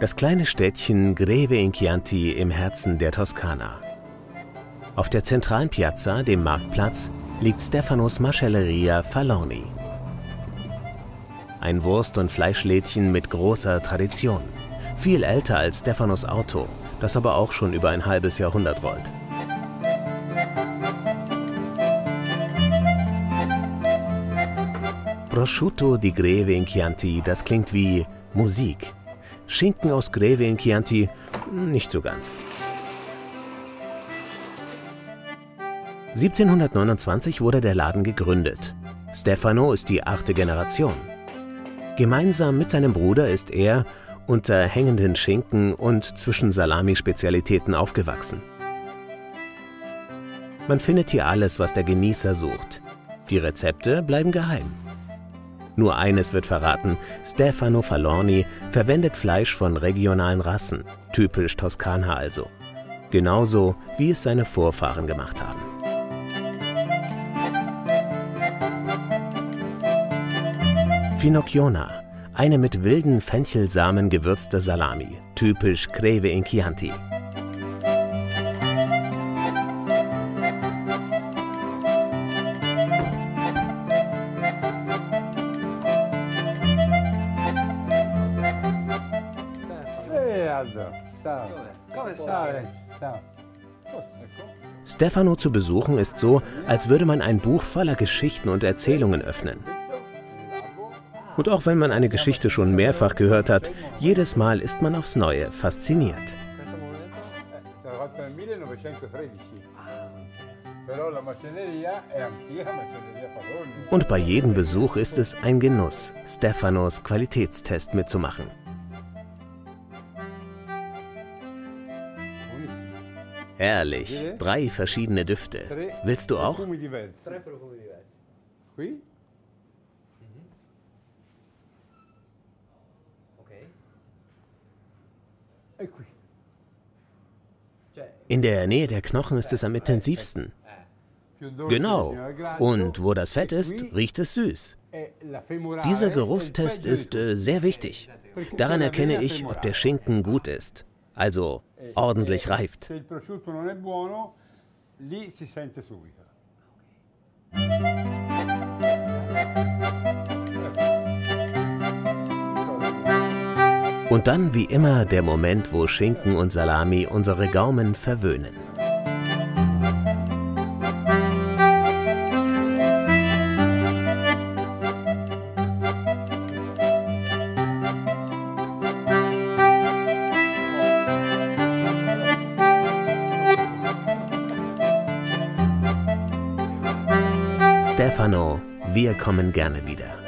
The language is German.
Das kleine Städtchen Greve in Chianti im Herzen der Toskana. Auf der zentralen Piazza, dem Marktplatz, liegt Stefanos Macelleria Falorni. Ein Wurst- und Fleischlädchen mit großer Tradition. Viel älter als Stefanos Auto, das aber auch schon über ein halbes Jahrhundert rollt. Prosciutto di Greve in Chianti, das klingt wie Musik. Schinken aus Greve in Chianti, nicht so ganz. 1729 wurde der Laden gegründet. Stefano ist die achte Generation. Gemeinsam mit seinem Bruder ist er unter hängenden Schinken und zwischen Salami-Spezialitäten aufgewachsen. Man findet hier alles, was der Genießer sucht. Die Rezepte bleiben geheim. Nur eines wird verraten, Stefano Falorni verwendet Fleisch von regionalen Rassen, typisch Toskana also. Genauso, wie es seine Vorfahren gemacht haben. Finocchiona, eine mit wilden Fenchelsamen gewürzte Salami, typisch Greve in Chianti. Stefano zu besuchen ist so, als würde man ein Buch voller Geschichten und Erzählungen öffnen. Und auch wenn man eine Geschichte schon mehrfach gehört hat, jedes Mal ist man aufs Neue fasziniert. Und bei jedem Besuch ist es ein Genuss, Stefanos Qualitätstest mitzumachen. Herrlich, drei verschiedene Düfte. Willst du auch? In der Nähe der Knochen ist es am intensivsten. Genau. Und wo das Fett ist, riecht es süß. Dieser Geruchstest ist äh, sehr wichtig. Daran erkenne ich, ob der Schinken gut ist, also ordentlich reift. Und dann wie immer der Moment, wo Schinken und Salami unsere Gaumen verwöhnen. Stefano, wir kommen gerne wieder.